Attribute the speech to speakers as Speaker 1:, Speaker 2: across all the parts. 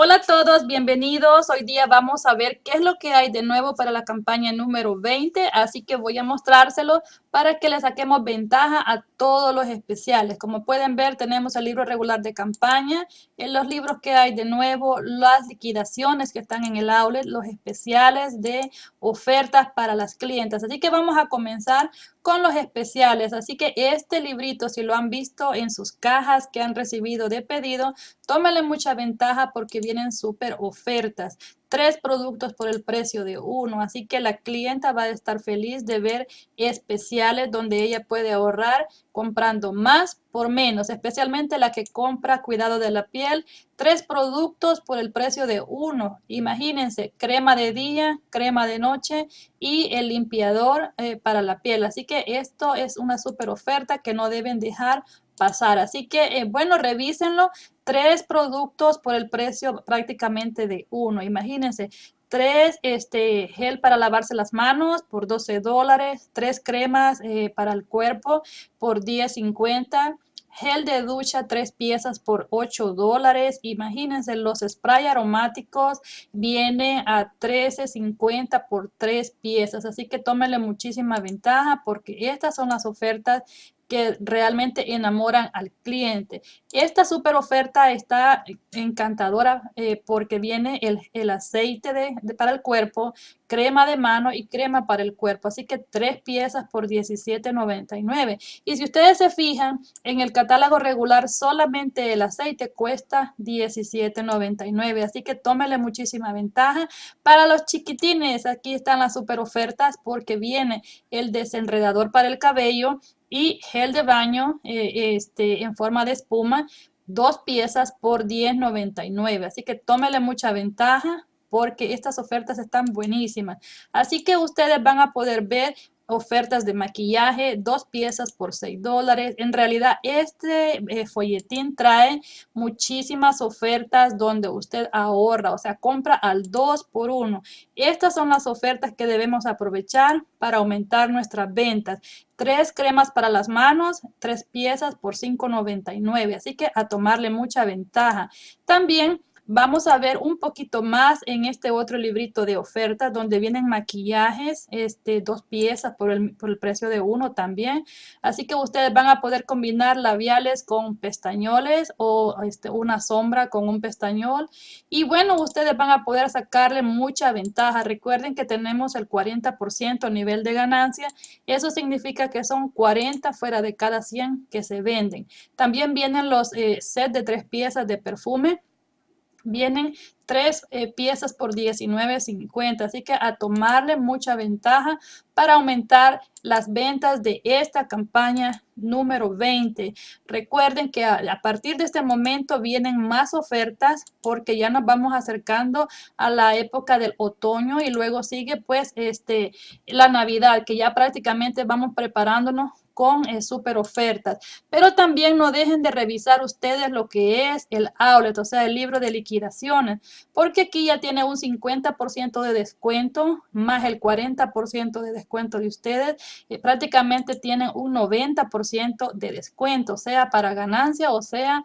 Speaker 1: Hola a todos, bienvenidos. Hoy día vamos a ver qué es lo que hay de nuevo para la campaña número 20, así que voy a mostrárselo para que le saquemos ventaja a todos los especiales. Como pueden ver, tenemos el libro regular de campaña, en los libros que hay de nuevo, las liquidaciones que están en el outlet, los especiales de ofertas para las clientes. Así que vamos a comenzar con los especiales. Así que este librito, si lo han visto en sus cajas que han recibido de pedido, tómale mucha ventaja porque vienen súper ofertas. Tres productos por el precio de uno. Así que la clienta va a estar feliz de ver especiales donde ella puede ahorrar comprando más por menos, especialmente la que compra cuidado de la piel. Tres productos por el precio de uno. Imagínense, crema de día, crema de noche y el limpiador eh, para la piel. Así que esto es una súper oferta que no deben dejar pasar. Así que, eh, bueno, revísenlo. Tres productos por el precio prácticamente de uno. Imagínense, tres este, gel para lavarse las manos por 12 dólares, tres cremas eh, para el cuerpo por 10.50 gel de ducha, tres piezas por 8 dólares. Imagínense, los spray aromáticos viene a 13.50 por tres piezas. Así que tómenle muchísima ventaja porque estas son las ofertas que realmente enamoran al cliente. Esta super oferta está encantadora eh, porque viene el, aceite de, para el cuerpo, crema de mano y crema para el cuerpo. Así que tres piezas por $17.99. Y si ustedes se fijan, en el catálogo regular solamente el aceite cuesta $17.99. Así que tómele muchísima ventaja. Para los chiquitines, aquí están las super ofertas porque viene el desenredador para el cabello, y gel de baño eh, este, en forma de espuma, dos piezas por $10.99. Así que tómele mucha ventaja porque estas ofertas están buenísimas. Así que ustedes van a poder ver ofertas de maquillaje, dos piezas por 6 dólares. En realidad, este eh, folletín trae muchísimas ofertas donde usted ahorra, o sea, compra al 2 por 1. Estas son las ofertas que debemos aprovechar para aumentar nuestras ventas. Tres cremas para las manos, tres piezas por $5.99. Así que a tomarle mucha ventaja. También Vamos a ver un poquito más en este otro librito de ofertas donde vienen maquillajes, este, dos piezas por el, por el precio de uno también. Así que ustedes van a poder combinar labiales con pestañoles o este, una sombra con un pestañol. Y bueno, ustedes van a poder sacarle mucha ventaja. Recuerden que tenemos el 40% nivel de ganancia. Eso significa que son 40 fuera de cada 100 que se venden. También vienen los eh, sets de tres piezas de perfume vienen tres eh, piezas por $19.50. Así que a tomarle mucha ventaja para aumentar las ventas de esta campaña número 20. Recuerden que a, partir de este momento vienen más ofertas porque ya nos vamos acercando a la época del otoño y luego sigue pues este la Navidad que ya prácticamente vamos preparándonos con super ofertas. Pero también no dejen de revisar ustedes lo que es el outlet, o sea, el libro de liquidaciones, porque aquí ya tiene un 50% de descuento más el 40% de descuento de ustedes. Y prácticamente tienen un 90% de descuento, sea para ganancia o sea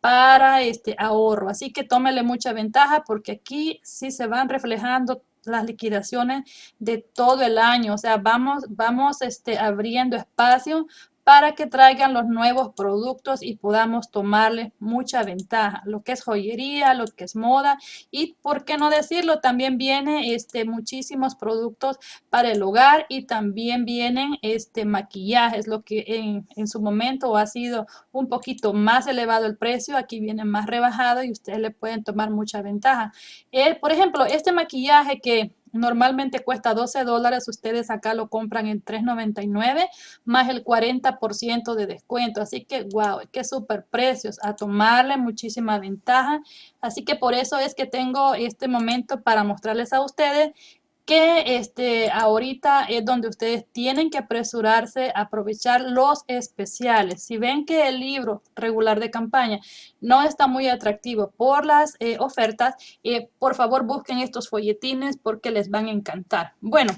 Speaker 1: para este ahorro. Así que tómele mucha ventaja porque aquí sí se van reflejando las liquidaciones de todo el año. O sea, vamos, vamos este, abriendo espacio para que traigan los nuevos productos y podamos tomarle mucha ventaja. Lo que es joyería, lo que es moda y, por qué no decirlo, también viene este, muchísimos productos para el hogar y también vienen este, maquillajes, lo que en, en su momento ha sido un poquito más elevado el precio, aquí viene más rebajado y ustedes le pueden tomar mucha ventaja. Eh, por ejemplo, este maquillaje que Normalmente cuesta 12 dólares, ustedes acá lo compran en 3.99 más el 40% de descuento. Así que, wow, qué super precios, a tomarle muchísima ventaja. Así que por eso es que tengo este momento para mostrarles a ustedes que este, ahorita es donde ustedes tienen que apresurarse a aprovechar los especiales. Si ven que el libro regular de campaña no está muy atractivo por las eh, ofertas, eh, por favor busquen estos folletines porque les van a encantar. Bueno,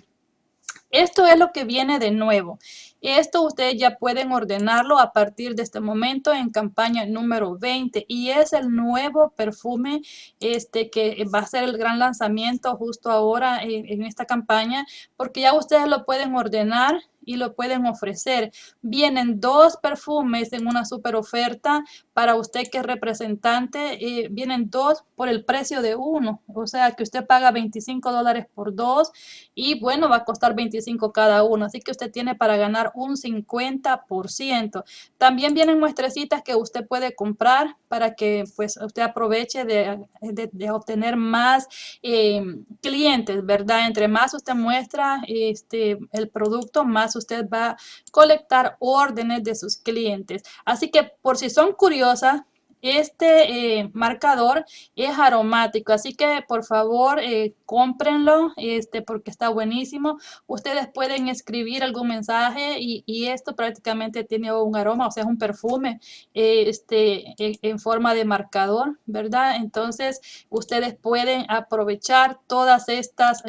Speaker 1: Esto es lo que viene de nuevo. Esto ustedes ya pueden ordenarlo a partir de este momento en campaña número 20 y es el nuevo perfume este que va a ser el gran lanzamiento justo ahora en, en esta campaña porque ya ustedes lo pueden ordenar y lo pueden ofrecer. Vienen dos perfumes en una super oferta para usted que es representante. Eh, vienen dos por el precio de uno. O sea que usted paga 25 dólares por dos y bueno, va a costar 25 cada uno. Así que usted tiene para ganar un 50%. También vienen muestrecitas que usted puede comprar para que pues usted aproveche de, obtener más eh, clientes, ¿verdad? Entre más usted muestra este, el producto, más usted va a colectar órdenes de sus clientes. Así que por si son curiosas, este eh, marcador es aromático, así que por favor eh, cómprenlo este, porque está buenísimo. Ustedes pueden escribir algún mensaje y, esto prácticamente tiene un aroma, o sea, es un perfume eh, este, en, forma de marcador, ¿verdad? Entonces, ustedes pueden aprovechar todas estas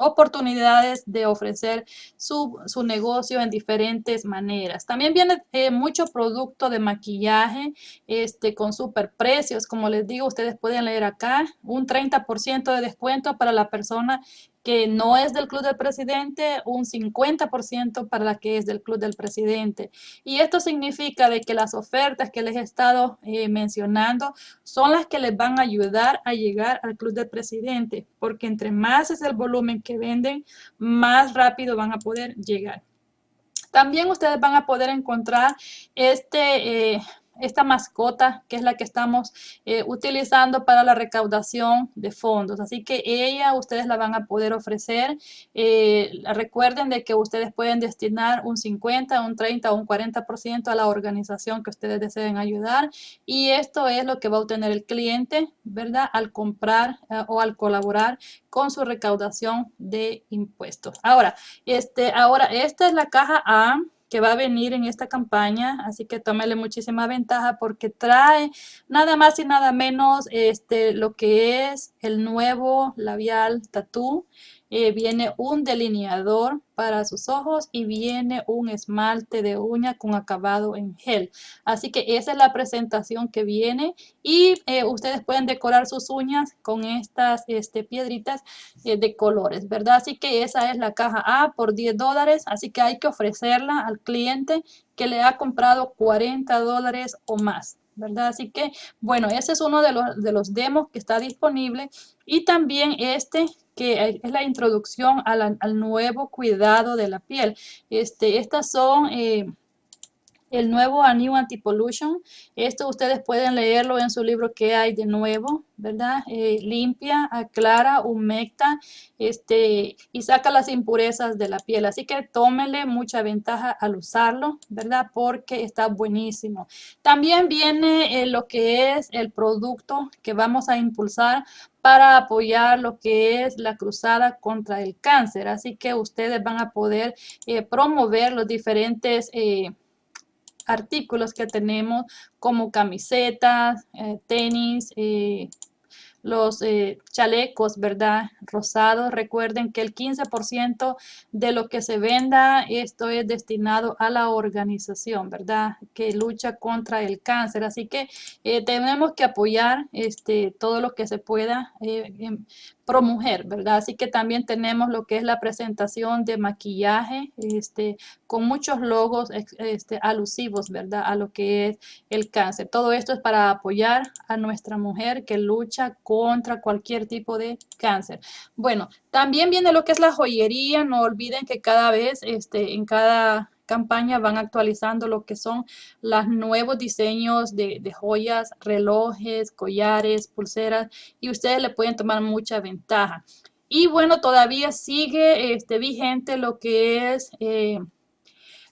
Speaker 1: oportunidades de ofrecer su, su, negocio en diferentes maneras. También viene mucho producto de maquillaje este, con super precios. Como les digo, ustedes pueden leer acá un 30% de descuento para la persona que no es del Club del Presidente, un 50% para la que es del Club del Presidente. Y esto significa de que las ofertas que les he estado eh, mencionando son las que les van a ayudar a llegar al Club del Presidente, porque entre más es el volumen que venden, más rápido van a poder llegar. También ustedes van a poder encontrar este eh, esta mascota que es la que estamos eh, utilizando para la recaudación de fondos. Así que ella ustedes la van a poder ofrecer. Eh, recuerden de que ustedes pueden destinar un 50, un 30 o un 40% a la organización que ustedes deseen ayudar. Y esto es lo que va a obtener el cliente, ¿verdad? Al comprar eh, o al colaborar con su recaudación de impuestos. Ahora, este, ahora esta es la caja A que va a venir en esta campaña, así que tómele muchísima ventaja porque trae nada más y nada menos este, lo que es el nuevo labial tattoo eh, viene un delineador para sus ojos y viene un esmalte de uña con acabado en gel. Así que esa es la presentación que viene y eh, ustedes pueden decorar sus uñas con estas este, piedritas eh, de colores, ¿verdad? Así que esa es la caja A por 10 dólares, así que hay que ofrecerla al cliente que le ha comprado 40 dólares o más. ¿Verdad? Así que, bueno, ese es uno de los, de los demos que está disponible y también este que es la introducción al nuevo cuidado de la piel. Este, estas son eh, el nuevo A New Anti-Pollution. Esto ustedes pueden leerlo en su libro que hay de nuevo, ¿verdad? Eh, limpia, aclara, humecta este, y saca las impurezas de la piel. Así que tómele mucha ventaja al usarlo, ¿verdad? Porque está buenísimo. También viene eh, lo que es el producto que vamos a impulsar para apoyar lo que es la cruzada contra el cáncer. Así que ustedes van a poder eh, promover los diferentes artículos que tenemos como camisetas, eh, tenis, eh, los eh, chalecos, ¿verdad? Rosados. Recuerden que el 15% de lo que se venda, esto es destinado a la organización, ¿verdad? Que lucha contra el cáncer. Así que tenemos que apoyar este, todo lo que se pueda pro mujer, ¿verdad? Así que también tenemos lo que es la presentación de maquillaje, este, con muchos logos este, alusivos, ¿verdad? A lo que es el cáncer. Todo esto es para apoyar a nuestra mujer que lucha contra cualquier tipo de cáncer. Bueno, también viene lo que es la joyería. No olviden que cada vez, este, en cada campaña van actualizando lo que son los nuevos diseños de, joyas, relojes, collares, pulseras y ustedes le pueden tomar mucha ventaja. Y bueno, todavía sigue este, vigente lo que es eh,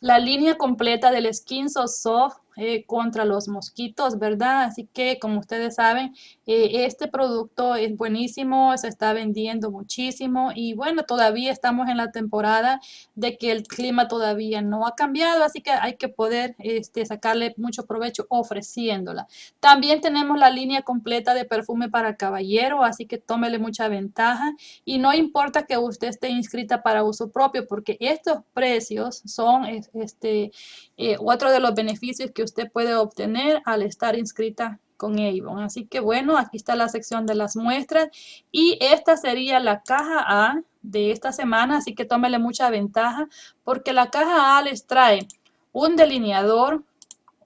Speaker 1: la línea completa del Skin So Soft eh, contra los mosquitos, ¿verdad? Así que como ustedes saben, eh, este producto es buenísimo, se está vendiendo muchísimo y bueno, todavía estamos en la temporada de que el clima todavía no ha cambiado, así que hay que poder este, sacarle mucho provecho ofreciéndola. También tenemos la línea completa de perfume para caballero, así que tómele mucha ventaja y no importa que usted esté inscrita para uso propio porque estos precios son este, eh, otro de los beneficios que usted puede obtener al estar inscrita con Avon. Así que bueno, aquí está la sección de las muestras y esta sería la caja A de esta semana, así que tómele mucha ventaja porque la caja A les trae un delineador,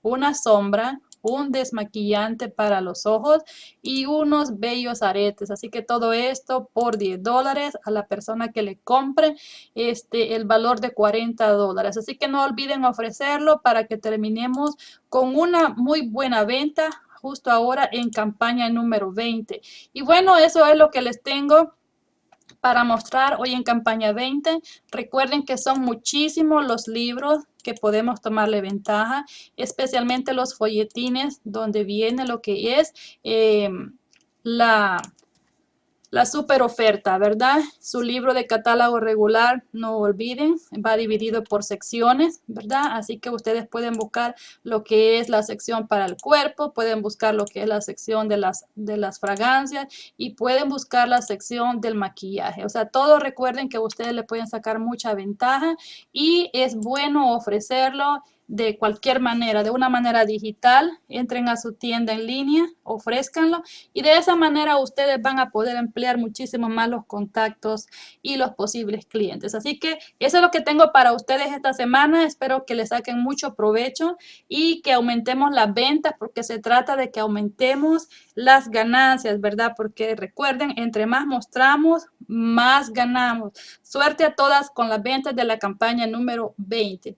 Speaker 1: una sombra, un desmaquillante para los ojos y unos bellos aretes. Así que todo esto por 10 dólares a la persona que le compre este, el valor de 40 dólares. Así que no olviden ofrecerlo para que terminemos con una muy buena venta justo ahora en campaña número 20. Y bueno, eso es lo que les tengo para mostrar hoy en campaña 20. Recuerden que son muchísimos los libros que podemos tomarle ventaja, especialmente los folletines donde viene lo que es eh, la la super oferta, ¿verdad? Su libro de catálogo regular, no olviden, va dividido por secciones, ¿verdad? Así que ustedes pueden buscar lo que es la sección para el cuerpo, pueden buscar lo que es la sección de las, de las fragancias y pueden buscar la sección del maquillaje. O sea, todos recuerden que ustedes le pueden sacar mucha ventaja y es bueno ofrecerlo de cualquier manera, de una manera digital, entren a su tienda en línea, ofrezcanlo y de esa manera ustedes van a poder emplear muchísimo más los contactos y los posibles clientes. Así que eso es lo que tengo para ustedes esta semana. Espero que les saquen mucho provecho y que aumentemos las ventas porque se trata de que aumentemos las ganancias, ¿verdad? Porque recuerden, entre más mostramos, más ganamos. Suerte a todas con las ventas de la campaña número 20.